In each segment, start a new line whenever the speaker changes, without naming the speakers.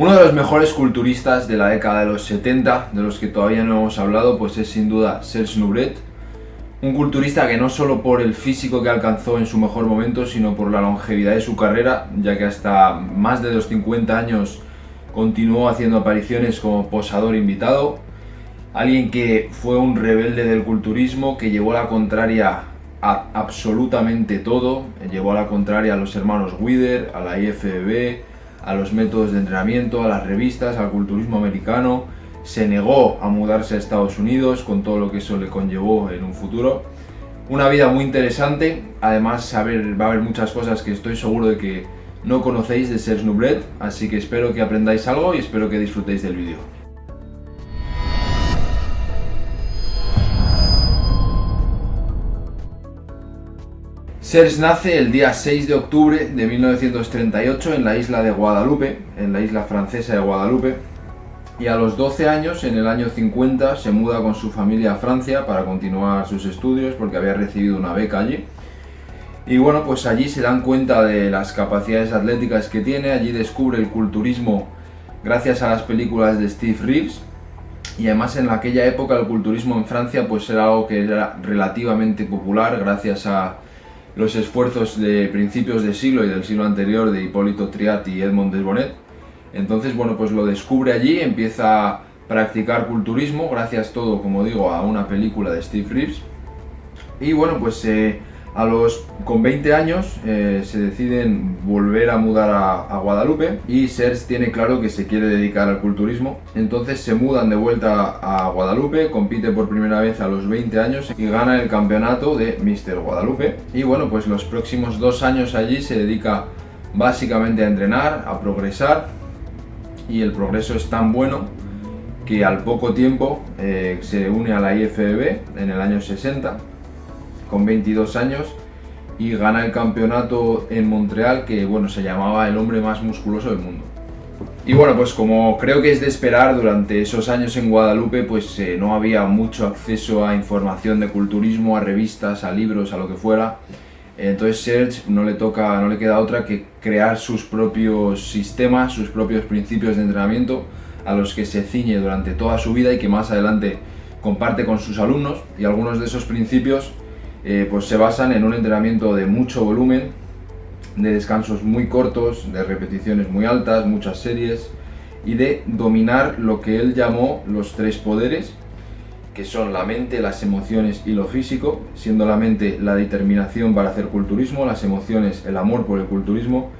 Uno de los mejores culturistas de la década de los 70, de los que todavía no hemos hablado, pues es sin duda Serge Nubret, un culturista que no solo por el físico que alcanzó en su mejor momento, sino por la longevidad de su carrera, ya que hasta más de los 50 años continuó haciendo apariciones como posador invitado, alguien que fue un rebelde del culturismo, que llevó la contraria a absolutamente todo, llevó a la contraria a los hermanos Wither, a la IFBB, a los métodos de entrenamiento, a las revistas, al culturismo americano, se negó a mudarse a Estados Unidos con todo lo que eso le conllevó en un futuro. Una vida muy interesante, además va a haber muchas cosas que estoy seguro de que no conocéis de Serge Nublet, así que espero que aprendáis algo y espero que disfrutéis del vídeo. Serge nace el día 6 de octubre de 1938 en la isla de Guadalupe, en la isla francesa de Guadalupe, y a los 12 años, en el año 50, se muda con su familia a Francia para continuar sus estudios porque había recibido una beca allí. Y bueno, pues allí se dan cuenta de las capacidades atléticas que tiene, allí descubre el culturismo gracias a las películas de Steve Reeves, y además en aquella época el culturismo en Francia pues era algo que era relativamente popular gracias a los esfuerzos de principios de siglo y del siglo anterior de Hipólito Triat y Edmond Desbonnet. Entonces, bueno, pues lo descubre allí, empieza a practicar culturismo, gracias todo, como digo, a una película de Steve Reeves. Y bueno, pues eh, a los, con 20 años eh, se deciden volver a mudar a, Guadalupe y Serge tiene claro que se quiere dedicar al culturismo. Entonces se mudan de vuelta a Guadalupe, compite por primera vez a los 20 años y gana el campeonato de Mr. Guadalupe. Y bueno, pues los próximos dos años allí se dedica básicamente a entrenar, a progresar y el progreso es tan bueno que al poco tiempo eh, se une a la IFBB en el año 60 con 22 años y gana el campeonato en Montreal que bueno, se llamaba el hombre más musculoso del mundo. Y bueno, pues como creo que es de esperar, durante esos años en Guadalupe pues eh, no había mucho acceso a información de culturismo, a revistas, a libros, a lo que fuera. Entonces Serge no le toca, no le queda otra que crear sus propios sistemas, sus propios principios de entrenamiento a los que se ciñe durante toda su vida y que más adelante comparte con sus alumnos y algunos de esos principios eh, pues se basan en un entrenamiento de mucho volumen, de descansos muy cortos, de repeticiones muy altas, muchas series y de dominar lo que él llamó los tres poderes que son la mente, las emociones y lo físico, siendo la mente la determinación para hacer culturismo, las emociones el amor por el culturismo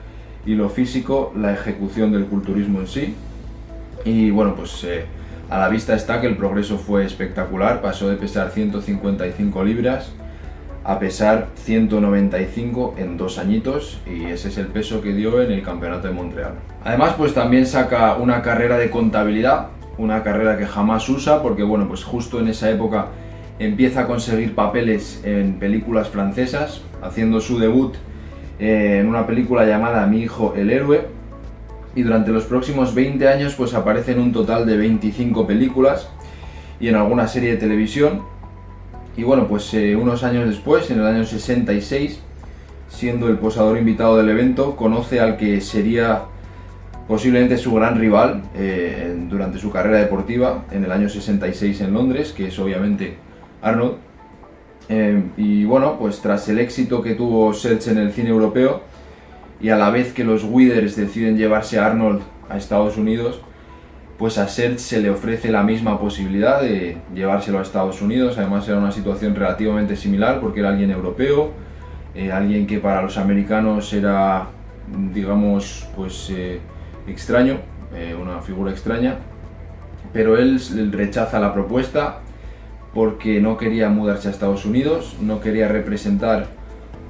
y lo físico la ejecución del culturismo en sí. Y bueno, pues eh, a la vista está que el progreso fue espectacular, pasó de pesar 155 libras a pesar 195 en dos añitos y ese es el peso que dio en el campeonato de Montreal. Además pues también saca una carrera de contabilidad, una carrera que jamás usa porque bueno pues justo en esa época empieza a conseguir papeles en películas francesas, haciendo su debut eh, en una película llamada Mi hijo el héroe y durante los próximos 20 años pues aparece en un total de 25 películas y en alguna serie de televisión y bueno, pues eh, unos años después, en el año 66, siendo el posador invitado del evento, conoce al que sería posiblemente su gran rival eh, durante su carrera deportiva en el año 66 en Londres, que es obviamente Arnold. Eh, y bueno, pues tras el éxito que tuvo Serge en el cine europeo y a la vez que los Withers deciden llevarse a Arnold a Estados Unidos, pues a Serge se le ofrece la misma posibilidad de llevárselo a Estados Unidos, además era una situación relativamente similar porque era alguien europeo, eh, alguien que para los americanos era, digamos, pues eh, extraño, eh, una figura extraña, pero él rechaza la propuesta porque no quería mudarse a Estados Unidos, no quería representar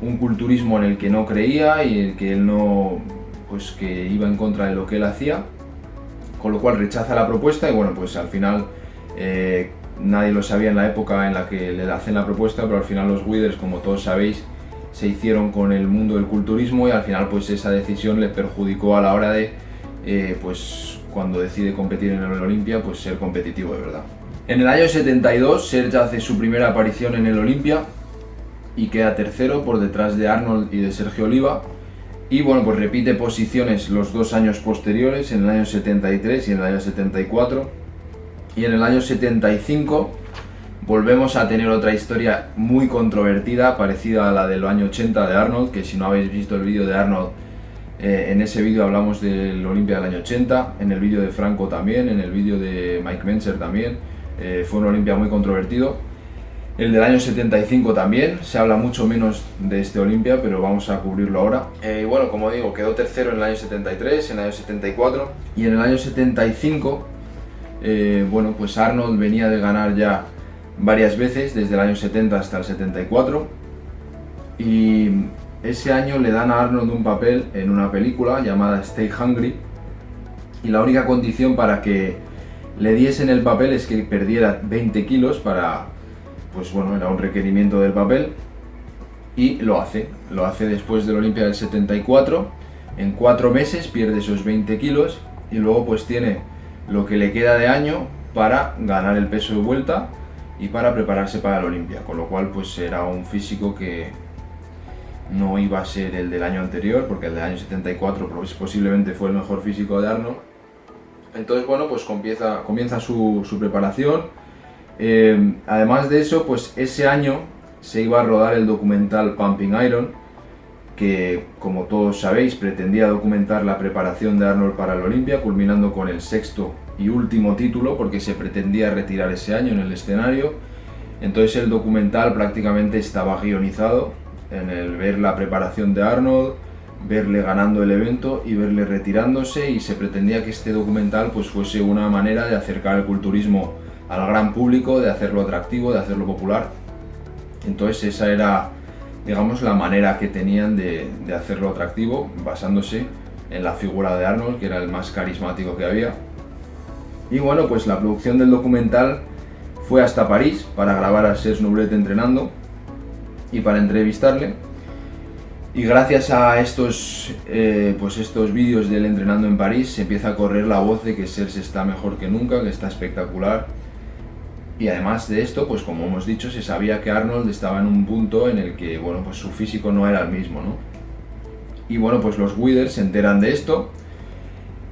un culturismo en el que no creía y el que él no, pues que iba en contra de lo que él hacía con lo cual rechaza la propuesta y bueno, pues al final eh, nadie lo sabía en la época en la que le hacen la propuesta, pero al final los Withers, como todos sabéis, se hicieron con el mundo del culturismo y al final pues esa decisión le perjudicó a la hora de, eh, pues cuando decide competir en el Olimpia, pues ser competitivo de verdad. En el año 72 Serge hace su primera aparición en el Olimpia y queda tercero por detrás de Arnold y de Sergio Oliva Y bueno, pues repite posiciones los dos años posteriores, en el año 73 y en el año 74. Y en el año 75 volvemos a tener otra historia muy controvertida, parecida a la del año 80 de Arnold, que si no habéis visto el vídeo de Arnold, eh, en ese vídeo hablamos del Olimpia del año 80, en el vídeo de Franco también, en el vídeo de Mike Menzer también, eh, fue un Olimpia muy controvertido. El del año 75 también, se habla mucho menos de este Olimpia, pero vamos a cubrirlo ahora. Eh, y bueno, como digo, quedó tercero en el año 73, en el año 74 y en el año 75, bueno, pues Arnold venía de ganar ya varias veces, desde el año 70 hasta el 74. Y ese año le dan a Arnold un papel en una película llamada Stay Hungry. Y la única condición para que le diesen el papel es que perdiera 20 kilos para, pues bueno, era un requerimiento del papel. Y lo hace, lo hace después del Olimpia del 74. En cuatro meses pierde esos 20 kilos y luego pues tiene lo que le queda de año para ganar el peso de vuelta y para prepararse para el Olimpia, con lo cual pues era un físico que no iba a ser el del año anterior, porque el del año 74 pues, posiblemente fue el mejor físico de Arnold. Entonces bueno, pues comienza, comienza su, preparación. Eh, además de eso, pues ese año se iba a rodar el documental Pumping Iron, que como todos sabéis pretendía documentar la preparación de Arnold para el Olimpia, culminando con el sexto y último título porque se pretendía retirar ese año en el escenario. Entonces el documental prácticamente estaba guionizado en el ver la preparación de Arnold, verle ganando el evento y verle retirándose y se pretendía que este documental pues fuese una manera de acercar el culturismo al gran público, de hacerlo atractivo, de hacerlo popular. Entonces esa era, digamos, la manera que tenían de, hacerlo atractivo, basándose en la figura de Arnold, que era el más carismático que había. Y bueno, pues la producción del documental fue hasta París para grabar a Serge Nubret entrenando y para entrevistarle. Y gracias a estos, eh, pues estos vídeos de él entrenando en París se empieza a correr la voz de que Serge está mejor que nunca, que está espectacular. Y además de esto, pues como hemos dicho, se sabía que Arnold estaba en un punto en el que, bueno, pues su físico no era el mismo, ¿no? Y bueno, pues los Withers se enteran de esto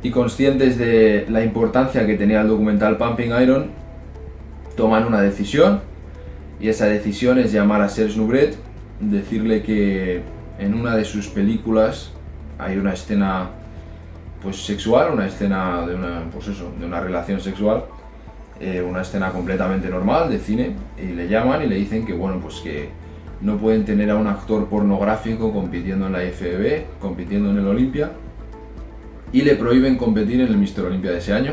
y conscientes de la importancia que tenía el documental Pumping Iron, toman una decisión y esa decisión es llamar a Serge Nubret, decirle que en una de sus películas hay una escena pues sexual, una escena de pues eso, de una relación sexual, eh, una escena completamente normal de cine y le llaman y le dicen que bueno pues que no pueden tener a un actor pornográfico compitiendo en la IFBB, compitiendo en el Olimpia y le prohíben competir en el Mr. Olympia de ese año.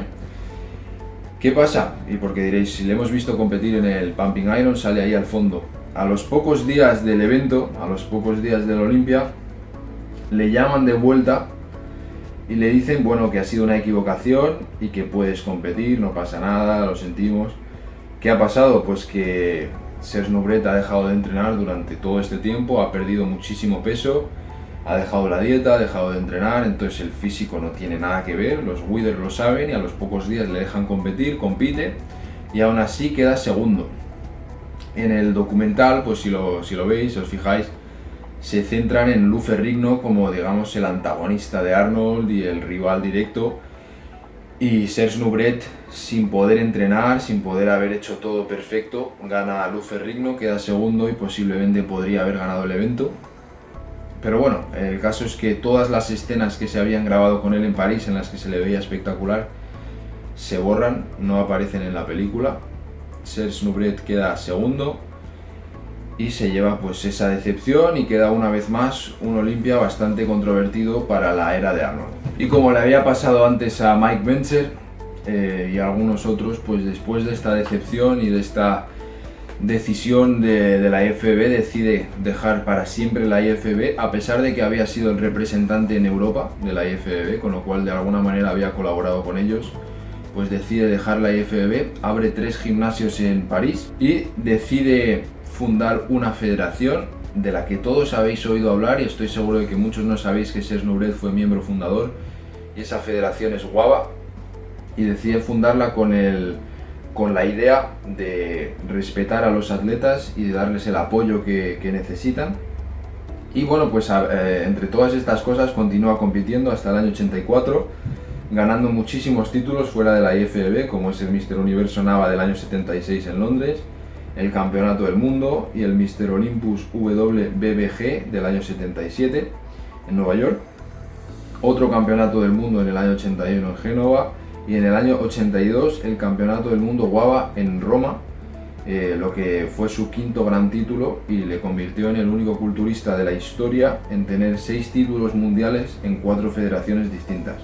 ¿Qué pasa? Y porque diréis, si le hemos visto competir en el Pumping Iron, sale ahí al fondo. A los pocos días del evento, a los pocos días del Olympia, le llaman de vuelta y le dicen, bueno, que ha sido una equivocación y que puedes competir, no pasa nada, lo sentimos. ¿Qué ha pasado? Pues que Serge Nubret ha dejado de entrenar durante todo este tiempo, ha perdido muchísimo peso, ha dejado la dieta, ha dejado de entrenar, entonces el físico no tiene nada que ver, los Withers lo saben y a los pocos días le dejan competir, compite y aún así queda segundo. En el documental, pues si lo, si lo veis, os fijáis, se centran en Lou Ferrigno como digamos el antagonista de Arnold y el rival directo y Serge Nubret sin poder entrenar, sin poder haber hecho todo perfecto, gana a Lou Ferrigno, queda segundo y posiblemente podría haber ganado el evento pero bueno, el caso es que todas las escenas que se habían grabado con él en París, en las que se le veía espectacular, se borran, no aparecen en la película. Serge Nubret queda segundo y se lleva pues esa decepción y queda una vez más un Olimpia bastante controvertido para la era de Arnold. Y como le había pasado antes a Mike Bencher eh, y a algunos otros, pues después de esta decepción y de esta decisión de, la IFB decide dejar para siempre la IFB a pesar de que había sido el representante en Europa de la IFB, con lo cual de alguna manera había colaborado con ellos, pues decide dejar la IFB, abre tres gimnasios en París y decide fundar una federación de la que todos habéis oído hablar y estoy seguro de que muchos no sabéis que Serge Nubret fue miembro fundador y esa federación es Guava y decide fundarla con el con la idea de respetar a los atletas y de darles el apoyo que, necesitan. Y bueno, pues eh, entre todas estas cosas continúa compitiendo hasta el año 84, ganando muchísimos títulos fuera de la IFBB, como es el Mister Universo Nava del año 76 en Londres, el Campeonato del Mundo y el Mister Olympus WBBG del año 77 en Nueva York, otro Campeonato del Mundo en el año 81 en Génova y en el año 82 el Campeonato del Mundo Guava en Roma, eh, lo que fue su quinto gran título y le convirtió en el único culturista de la historia en tener seis títulos mundiales en cuatro federaciones distintas.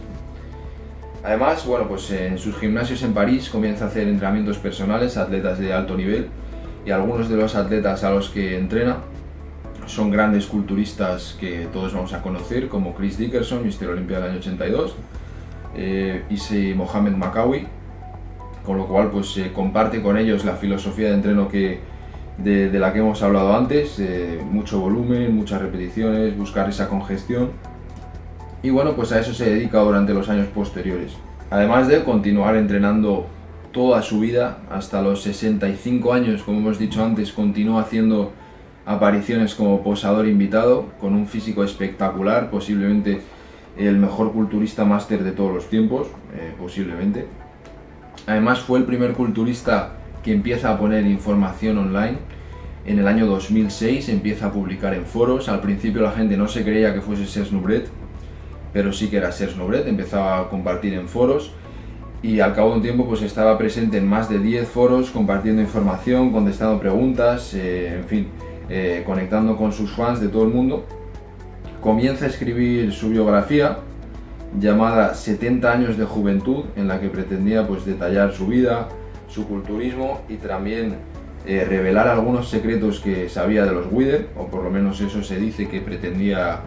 Además, bueno, pues en sus gimnasios en París comienza a hacer entrenamientos personales a atletas de alto nivel y algunos de los atletas a los que entrena son grandes culturistas que todos vamos a conocer, como Chris Dickerson, Mister Olympia del año 82, eh, y Mohamed Makawi, con lo cual pues comparte con ellos la filosofía de entreno que, de, la que hemos hablado antes, eh, mucho volumen, muchas repeticiones, buscar esa congestión, y bueno, pues a eso se dedica durante los años posteriores. Además de continuar entrenando toda su vida, hasta los 65 años, como hemos dicho antes, continúa haciendo apariciones como posador invitado, con un físico espectacular, posiblemente el mejor culturista máster de todos los tiempos, eh, posiblemente. Además fue el primer culturista que empieza a poner información online. En el año 2006 empieza a publicar en foros. Al principio la gente no se creía que fuese Serge Nubret, pero sí que era Serge Nubret. Empezaba a compartir en foros y al cabo de un tiempo pues estaba presente en más de 10 foros compartiendo información, contestando preguntas, eh, en fin, eh, conectando con sus fans de todo el mundo, comienza a escribir su biografía llamada 70 años de juventud, en la que pretendía pues, detallar su vida, su culturismo y también eh, revelar algunos secretos que sabía de los Wither, o por lo menos eso se dice que pretendía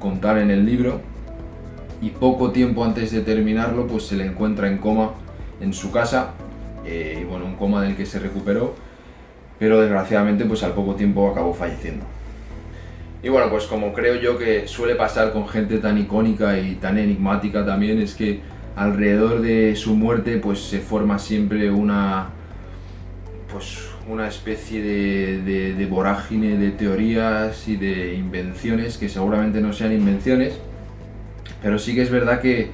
contar en el libro. Y poco tiempo antes de terminarlo, pues se le encuentra en coma en su casa, eh, y bueno, un coma del que se recuperó, pero desgraciadamente pues al poco tiempo acabó falleciendo. Y bueno, pues como creo yo que suele pasar con gente tan icónica y tan enigmática también, es que alrededor de su muerte pues se forma siempre una, pues, una especie de, de vorágine de teorías y de invenciones que seguramente no sean invenciones, pero sí que es verdad que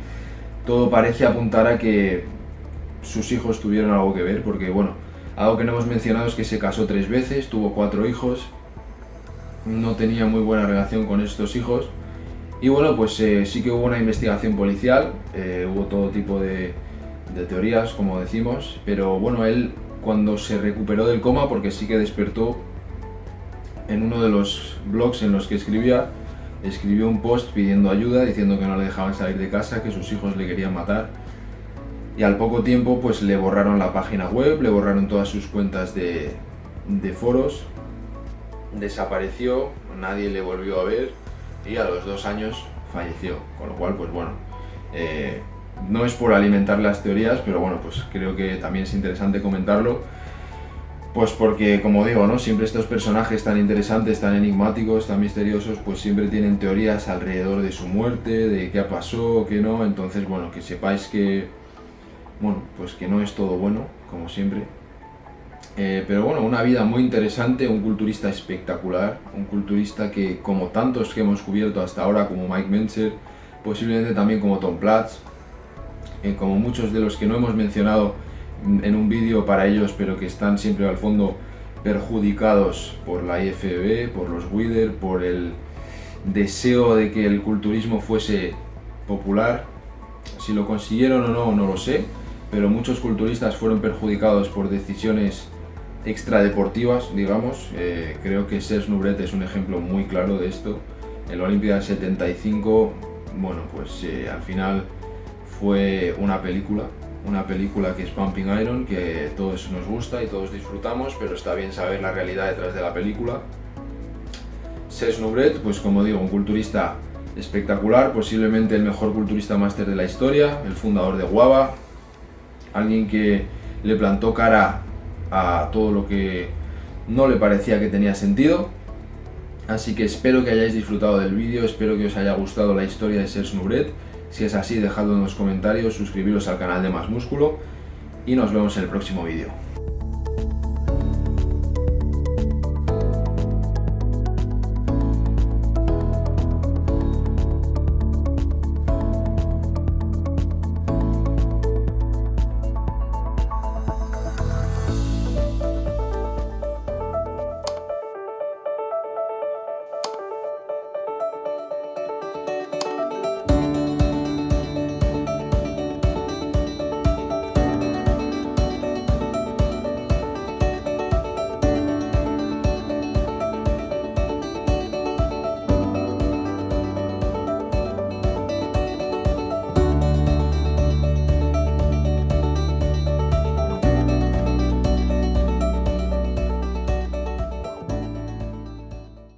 todo parece apuntar a que sus hijos tuvieron algo que ver, porque bueno, algo que no hemos mencionado es que se casó tres veces, tuvo cuatro hijos, no tenía muy buena relación con estos hijos. Y bueno, pues eh, sí que hubo una investigación policial, eh, hubo todo tipo de, teorías, como decimos, pero bueno, él cuando se recuperó del coma, porque sí que despertó en uno de los blogs en los que escribía, escribió un post pidiendo ayuda, diciendo que no le dejaban salir de casa, que sus hijos le querían matar. Y al poco tiempo pues le borraron la página web, le borraron todas sus cuentas de, foros, desapareció, nadie le volvió a ver y a los dos años falleció, con lo cual pues bueno, eh, no es por alimentar las teorías, pero bueno, pues creo que también es interesante comentarlo, pues porque como digo, ¿no? siempre estos personajes tan interesantes, tan enigmáticos, tan misteriosos, pues siempre tienen teorías alrededor de su muerte, de qué pasó, qué no, entonces bueno, que sepáis que bueno, pues que no es todo bueno, como siempre. Eh, pero bueno, una vida muy interesante, un culturista espectacular, un culturista que como tantos que hemos cubierto hasta ahora, como Mike Menzer, posiblemente también como Tom Platz, eh, como muchos de los que no hemos mencionado en un vídeo para ellos, pero que están siempre al fondo perjudicados por la IFBB, por los Wither, por el deseo de que el culturismo fuese popular. Si lo consiguieron o no, no lo sé, pero muchos culturistas fueron perjudicados por decisiones extradeportivas, digamos. Eh, creo que Serge Nubret es un ejemplo muy claro de esto. En la Olimpia 75, bueno, pues eh, al final fue una película, una película que es Pumping Iron, que todos nos gusta y todos disfrutamos, pero está bien saber la realidad detrás de la película. Serge Nubret, pues como digo, un culturista espectacular, posiblemente el mejor culturista máster de la historia, el fundador de Guava, alguien que le plantó cara a todo lo que no le parecía que tenía sentido. Así que espero que hayáis disfrutado del vídeo, espero que os haya gustado la historia de Serge Nubret. Si es así, dejadlo en los comentarios, suscribiros al canal de Más Músculo y nos vemos en el próximo vídeo.